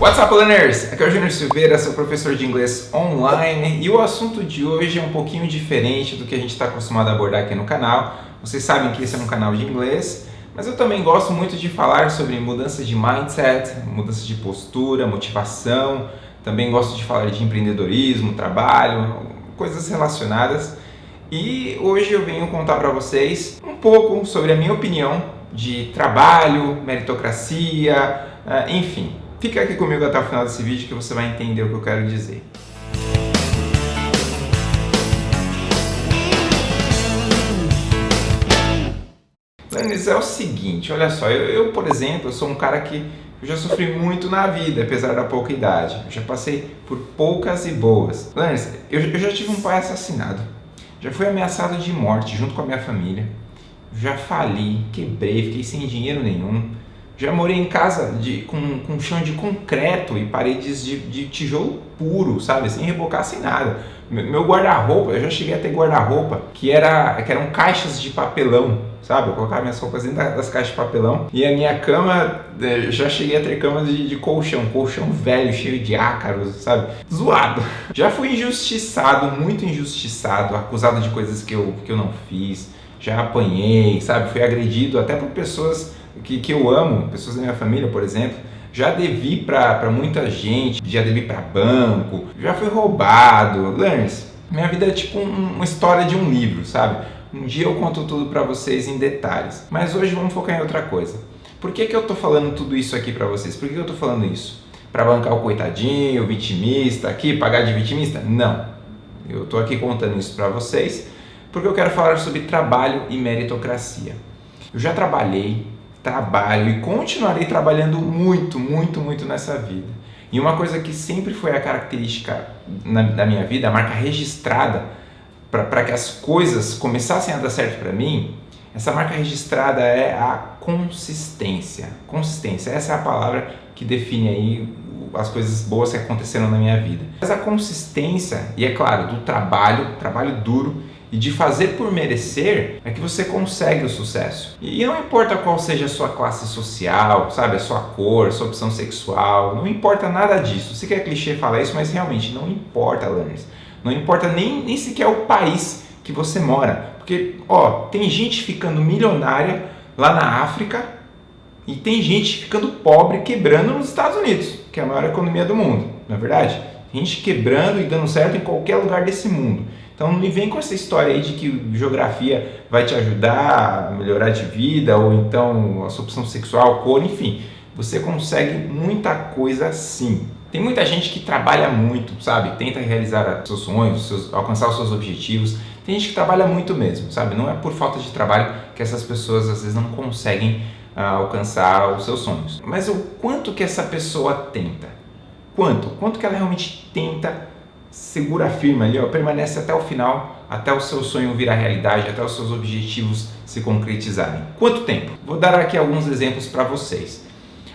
What's up, learners? Aqui é o Júnior Silveira, seu professor de inglês online e o assunto de hoje é um pouquinho diferente do que a gente está acostumado a abordar aqui no canal. Vocês sabem que esse é um canal de inglês, mas eu também gosto muito de falar sobre mudança de mindset, mudança de postura, motivação, também gosto de falar de empreendedorismo, trabalho, coisas relacionadas. E hoje eu venho contar para vocês um pouco sobre a minha opinião de trabalho, meritocracia, ah, enfim. Fica aqui comigo até o final desse vídeo que você vai entender o que eu quero dizer. Lennis, é o seguinte, olha só, eu, eu, por exemplo, sou um cara que já sofri muito na vida, apesar da pouca idade. Eu já passei por poucas e boas. Lennis, eu, eu já tive um pai assassinado. Já fui ameaçado de morte junto com a minha família. Já fali, quebrei, fiquei sem dinheiro nenhum. Já morei em casa de, com, com chão de concreto e paredes de, de tijolo puro, sabe? Sem rebocar, sem nada. Meu guarda-roupa, eu já cheguei a ter guarda-roupa que, era, que eram caixas de papelão, sabe? Eu colocava minhas roupas dentro das caixas de papelão e a minha cama, é, já cheguei a ter cama de, de colchão, colchão velho, cheio de ácaros, sabe? Zoado. Já fui injustiçado, muito injustiçado, acusado de coisas que eu, que eu não fiz, já apanhei, sabe? Fui agredido até por pessoas que, que eu amo, pessoas da minha família, por exemplo, já devi para muita gente, já devi para banco, já fui roubado. Lance, minha vida é tipo um, uma história de um livro, sabe? Um dia eu conto tudo para vocês em detalhes, mas hoje vamos focar em outra coisa. Por que, que eu tô falando tudo isso aqui para vocês? Por que, que eu tô falando isso? Para bancar o coitadinho, o vitimista aqui, pagar de vitimista? Não. Eu tô aqui contando isso para vocês porque eu quero falar sobre trabalho e meritocracia. Eu já trabalhei, trabalho e continuarei trabalhando muito, muito, muito nessa vida. E uma coisa que sempre foi a característica na, da minha vida, a marca registrada para que as coisas começassem a dar certo para mim, essa marca registrada é a consistência. Consistência, essa é a palavra que define aí as coisas boas que aconteceram na minha vida. Mas a consistência, e é claro, do trabalho, trabalho duro, e de fazer por merecer é que você consegue o sucesso. E não importa qual seja a sua classe social, sabe, a sua cor, a sua opção sexual, não importa nada disso. Sei que é clichê falar isso, mas realmente não importa, learners. Não importa nem, nem sequer o país que você mora. Porque, ó, tem gente ficando milionária lá na África e tem gente ficando pobre, quebrando nos Estados Unidos, que é a maior economia do mundo, não é verdade? Gente quebrando e dando certo em qualquer lugar desse mundo. Então não me vem com essa história aí de que geografia vai te ajudar a melhorar de vida, ou então a sua opção sexual, cor, enfim. Você consegue muita coisa sim. Tem muita gente que trabalha muito, sabe? Tenta realizar seus sonhos, seus, alcançar os seus objetivos. Tem gente que trabalha muito mesmo, sabe? Não é por falta de trabalho que essas pessoas às vezes não conseguem uh, alcançar os seus sonhos. Mas o quanto que essa pessoa tenta? Quanto? Quanto que ela realmente tenta segura firme ali, ó, permanece até o final, até o seu sonho virar realidade, até os seus objetivos se concretizarem. Quanto tempo? Vou dar aqui alguns exemplos para vocês.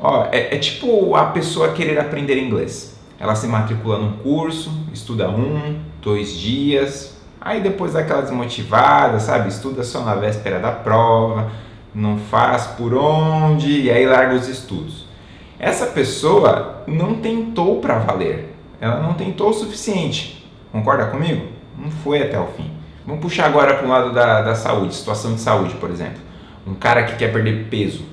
Ó, é, é, tipo a pessoa querer aprender inglês. Ela se matricula num curso, estuda um, dois dias, aí depois dá aquela desmotivada, sabe? Estuda só na véspera da prova, não faz por onde e aí larga os estudos. Essa pessoa não tentou para valer, ela não tentou o suficiente. Concorda comigo? Não foi até o fim. Vamos puxar agora para o lado da, da saúde, situação de saúde, por exemplo. Um cara que quer perder peso,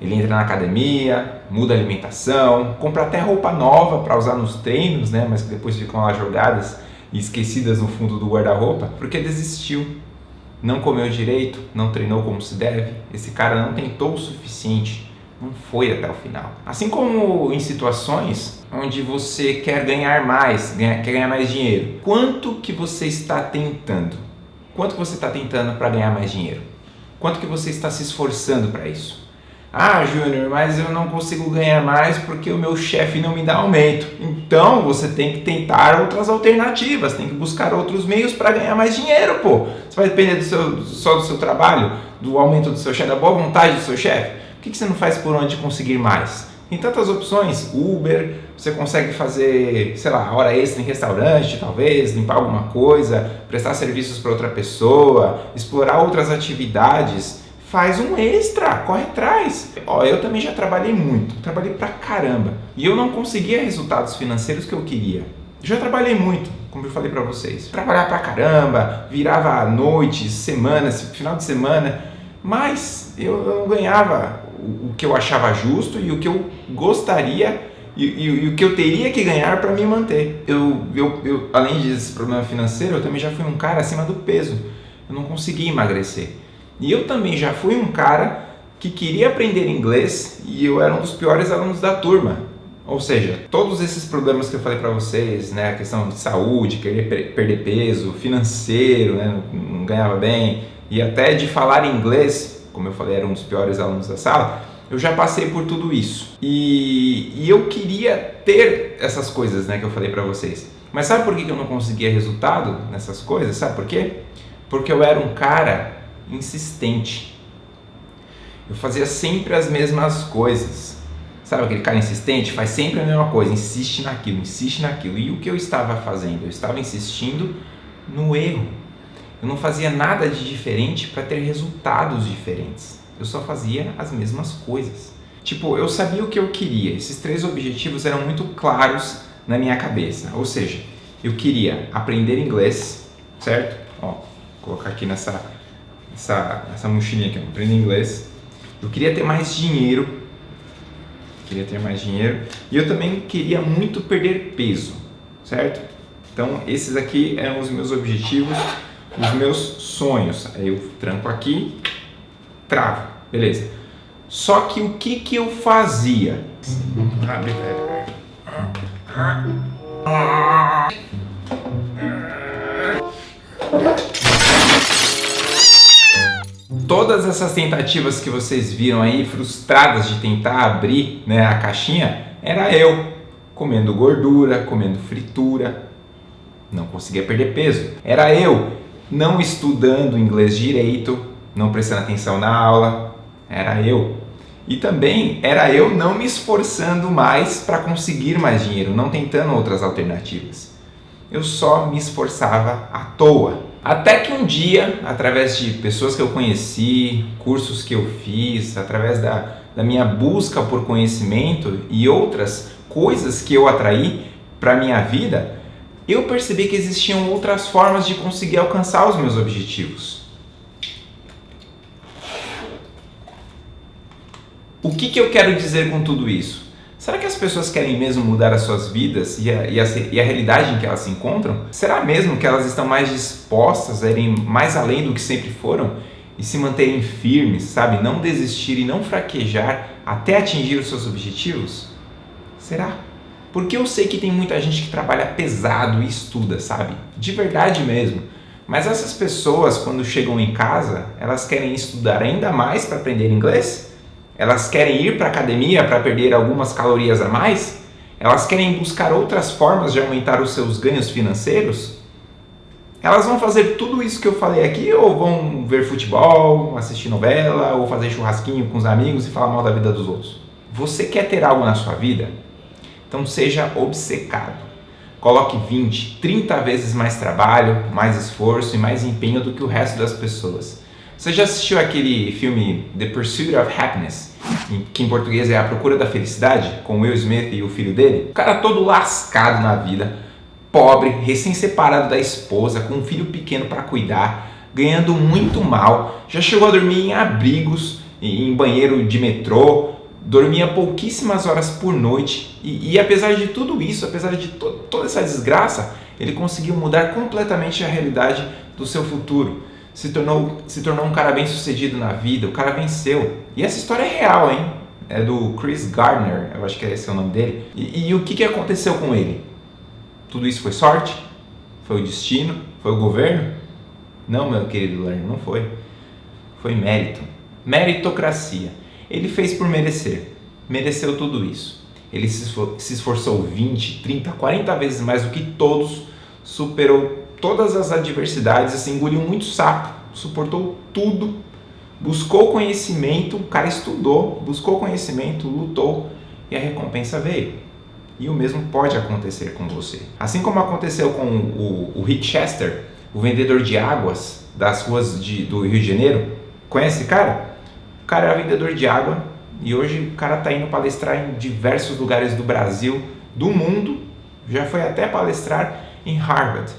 ele entra na academia, muda a alimentação, compra até roupa nova para usar nos treinos, né? mas que depois ficam lá jogadas e esquecidas no fundo do guarda-roupa, porque desistiu, não comeu direito, não treinou como se deve, esse cara não tentou o suficiente, não foi até o final. Assim como em situações onde você quer ganhar mais, quer ganhar mais dinheiro, quanto que você está tentando? Quanto você está tentando para ganhar mais dinheiro? Quanto que você está se esforçando para isso? Ah, Júnior, mas eu não consigo ganhar mais porque o meu chefe não me dá aumento. Então você tem que tentar outras alternativas, tem que buscar outros meios para ganhar mais dinheiro, pô. Você vai depender do seu, só do seu trabalho, do aumento do seu chefe, da boa vontade do seu chefe? Que, que você não faz por onde conseguir mais? Tem tantas opções, Uber, você consegue fazer, sei lá, hora extra em restaurante, talvez, limpar alguma coisa, prestar serviços para outra pessoa, explorar outras atividades faz um extra, corre atrás. Ó, eu também já trabalhei muito, trabalhei pra caramba. E eu não conseguia resultados financeiros que eu queria. Já trabalhei muito, como eu falei para vocês. Trabalhar pra caramba, virava noites, semanas, final de semana, mas eu não ganhava o, que eu achava justo e o que eu gostaria e, e, e o que eu teria que ganhar para me manter. Eu, eu, eu, além desse problema financeiro, eu também já fui um cara acima do peso. Eu não conseguia emagrecer. E eu também já fui um cara que queria aprender inglês e eu era um dos piores alunos da turma. Ou seja, todos esses problemas que eu falei para vocês, né, a questão de saúde, querer perder peso, financeiro, né, não ganhava bem, e até de falar inglês, como eu falei, era um dos piores alunos da sala, eu já passei por tudo isso. E, e eu queria ter essas coisas né, que eu falei para vocês. Mas sabe por que eu não conseguia resultado nessas coisas? Sabe por quê? Porque eu era um cara insistente. Eu fazia sempre as mesmas coisas. Sabe aquele cara insistente? Faz sempre a mesma coisa, insiste naquilo, insiste naquilo. E o que eu estava fazendo? Eu estava insistindo no erro. Eu não fazia nada de diferente para ter resultados diferentes. Eu só fazia as mesmas coisas. Tipo, eu sabia o que eu queria. Esses três objetivos eram muito claros na minha cabeça. Ou seja, eu queria aprender inglês, certo? Ó, vou colocar aqui nessa, nessa, nessa mochilinha aqui, aprender inglês. Eu queria ter mais dinheiro queria ter mais dinheiro e eu também queria muito perder peso, certo? Então esses aqui eram os meus objetivos, os meus sonhos. Aí eu tranco aqui, travo, beleza. Só que o que que eu fazia? Todas essas tentativas que vocês viram aí, frustradas de tentar abrir né, a caixinha, era eu comendo gordura, comendo fritura, não conseguia perder peso. Era eu não estudando inglês direito, não prestando atenção na aula, era eu. E também era eu não me esforçando mais para conseguir mais dinheiro, não tentando outras alternativas. Eu só me esforçava à toa. Até que um dia, através de pessoas que eu conheci, cursos que eu fiz, através da, da minha busca por conhecimento e outras coisas que eu atraí para minha vida, eu percebi que existiam outras formas de conseguir alcançar os meus objetivos. O que, que eu quero dizer com tudo isso? Será que as pessoas querem mesmo mudar as suas vidas e a, e, a, e a, realidade em que elas se encontram? Será mesmo que elas estão mais dispostas a irem mais além do que sempre foram e se manterem firmes, sabe? Não desistir e não fraquejar até atingir os seus objetivos? Será? Porque eu sei que tem muita gente que trabalha pesado e estuda, sabe? De verdade mesmo. Mas essas pessoas, quando chegam em casa, elas querem estudar ainda mais para aprender inglês? Elas querem ir para a academia para perder algumas calorias a mais? Elas querem buscar outras formas de aumentar os seus ganhos financeiros? Elas vão fazer tudo isso que eu falei aqui ou vão ver futebol, assistir novela ou fazer churrasquinho com os amigos e falar mal da vida dos outros? Você quer ter algo na sua vida? Então seja obcecado. Coloque 20, 30 vezes mais trabalho, mais esforço e mais empenho do que o resto das pessoas. Você já assistiu aquele filme The Pursuit of Happiness, que em português é A Procura da Felicidade, com Will Smith e o filho dele? O cara todo lascado na vida, pobre, recém-separado da esposa, com um filho pequeno para cuidar, ganhando muito mal, já chegou a dormir em abrigos, em banheiro de metrô, dormia pouquíssimas horas por noite e, e apesar de tudo isso, apesar de to toda essa desgraça, ele conseguiu mudar completamente a realidade do seu futuro se tornou, se tornou um cara bem sucedido na vida, o cara venceu. E essa história é real, hein? É do Chris Gardner, eu acho que esse é o nome dele. E, e o que, que aconteceu com ele? Tudo isso foi sorte? Foi o destino? Foi o governo? Não, meu querido Lerner, não foi. Foi mérito. Meritocracia. Ele fez por merecer. Mereceu tudo isso. Ele se esforçou 20, 30, 40 vezes mais do que todos, superou todas as adversidades, assim, engoliu muito sapo, suportou tudo, buscou conhecimento, o cara estudou, buscou conhecimento, lutou e a recompensa veio. E o mesmo pode acontecer com você. Assim como aconteceu com o, o Rick Chester, o vendedor de águas das ruas de, do Rio de Janeiro. Conhece cara? Cara era vendedor de água e hoje o cara está indo palestrar em diversos lugares do Brasil, do mundo, já foi até palestrar em Harvard.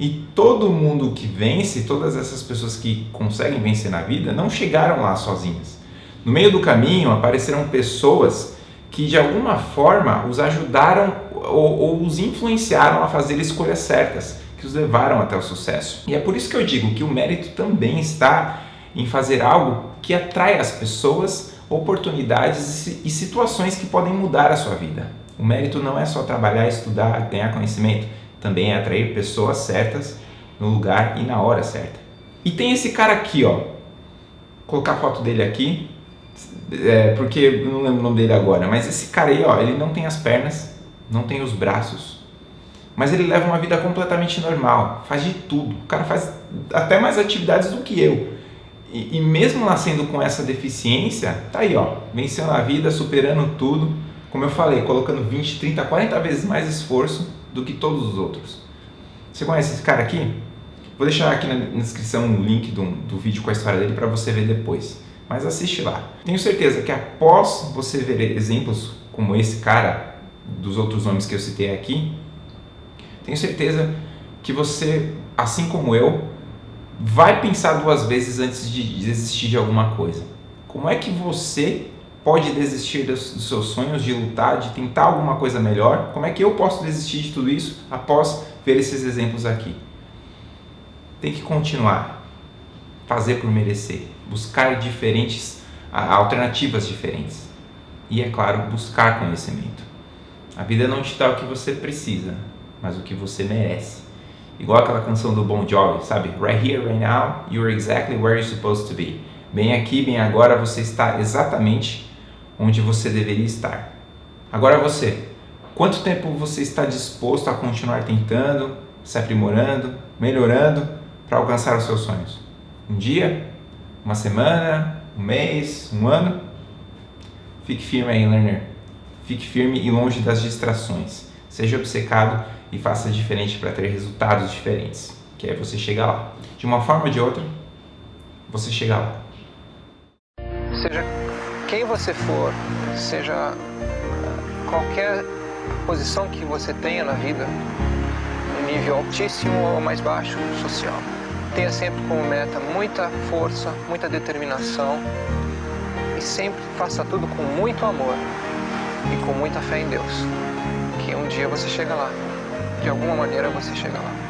E todo mundo que vence, todas essas pessoas que conseguem vencer na vida, não chegaram lá sozinhas. No meio do caminho apareceram pessoas que de alguma forma os ajudaram ou, ou os influenciaram a fazer escolhas certas, que os levaram até o sucesso. E é por isso que eu digo que o mérito também está em fazer algo que atrai as pessoas, oportunidades e situações que podem mudar a sua vida. O mérito não é só trabalhar, estudar, ganhar conhecimento, também é atrair pessoas certas no lugar e na hora certa. E tem esse cara aqui, ó. Vou colocar a foto dele aqui, é, porque eu não lembro o nome dele agora, mas esse cara aí, ó, ele não tem as pernas, não tem os braços, mas ele leva uma vida completamente normal, faz de tudo. O cara faz até mais atividades do que eu. E, e mesmo nascendo com essa deficiência, tá aí, ó, vencendo a vida, superando tudo, como eu falei, colocando 20, 30, 40 vezes mais esforço do que todos os outros. Você conhece esse cara aqui? Vou deixar aqui na descrição o link do, do vídeo com a história dele para você ver depois. Mas assiste lá. Tenho certeza que após você ver exemplos como esse cara, dos outros nomes que eu citei aqui, tenho certeza que você, assim como eu, vai pensar duas vezes antes de desistir de alguma coisa. Como é que você pode desistir dos, seus sonhos, de lutar, de tentar alguma coisa melhor? Como é que eu posso desistir de tudo isso após ver esses exemplos aqui? Tem que continuar, fazer por merecer, buscar diferentes alternativas diferentes e é claro buscar conhecimento. A vida não te dá o que você precisa, mas o que você merece. Igual aquela canção do Bon Jovi, sabe? Right here, right now, you're exactly where you're supposed to be. Bem aqui, bem agora, você está exatamente onde você deveria estar. Agora você, quanto tempo você está disposto a continuar tentando, se aprimorando, melhorando para alcançar os seus sonhos? Um dia? Uma semana? Um mês? Um ano? Fique firme aí, learner. Fique firme e longe das distrações. Seja obcecado e faça diferente para ter resultados diferentes. Que aí você chega lá. De uma forma ou de outra, você chega lá. Seja quem você for, seja qualquer posição que você tenha na vida, nível altíssimo ou mais baixo social, tenha sempre como meta muita força, muita determinação e sempre faça tudo com muito amor e com muita fé em Deus, que um dia você chega lá de alguma maneira você chega lá.